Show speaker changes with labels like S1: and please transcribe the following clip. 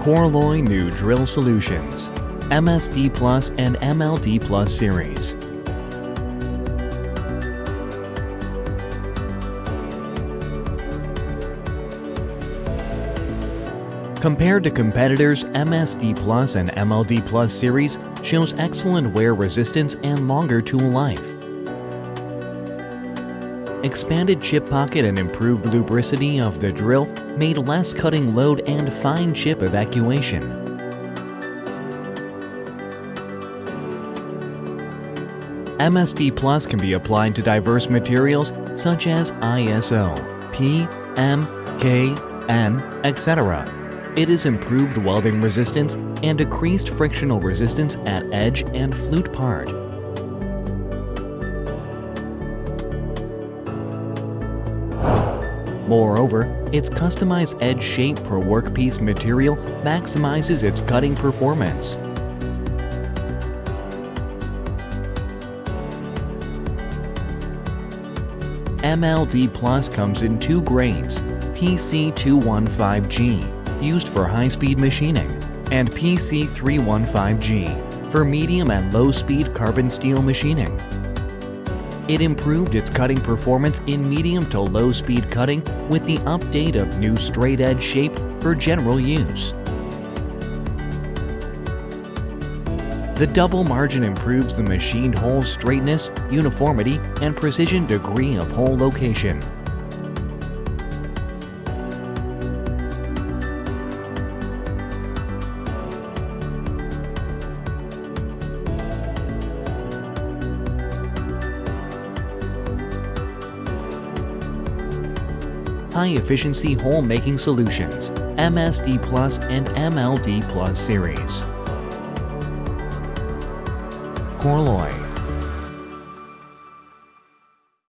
S1: Korloy New Drill Solutions, MSD Plus and MLD Plus series. Compared to competitors, MSD Plus and MLD Plus series shows excellent wear resistance and longer tool life. Expanded chip pocket and improved lubricity of the drill made less cutting load and fine chip evacuation. MSD Plus can be applied to diverse materials such as ISO, P, M, K, N, etc. It is improved welding resistance and decreased frictional resistance at edge and flute part. Moreover, its customized edge shape per workpiece material maximizes its cutting performance. MLD Plus comes in two grades, PC215G, used for high-speed machining, and PC315G, for medium and low-speed carbon steel machining. It improved its cutting performance in medium to low speed cutting with the update of new straight edge shape for general use. The double margin improves the machined hole straightness, uniformity, and precision degree of hole location. High-efficiency hole-making solutions, MSD Plus and MLD Plus series. Korloy